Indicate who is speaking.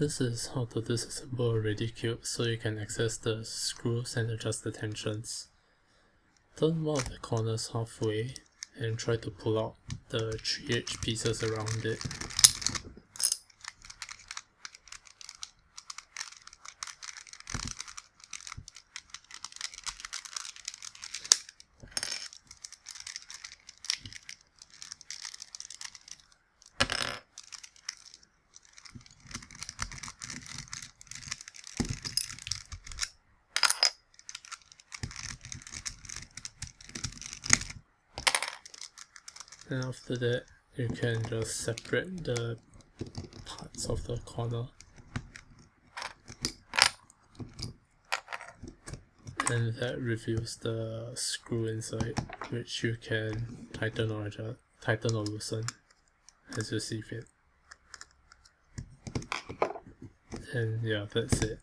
Speaker 1: This is how to disassemble a Redi Cube so you can access the screws and adjust the tensions. Turn one of the corners halfway and try to pull out the 3 edge pieces around it. And after that you can just separate the parts of the corner. And that reveals the screw inside which you can tighten or adjust, tighten or loosen as you see fit. And yeah that's it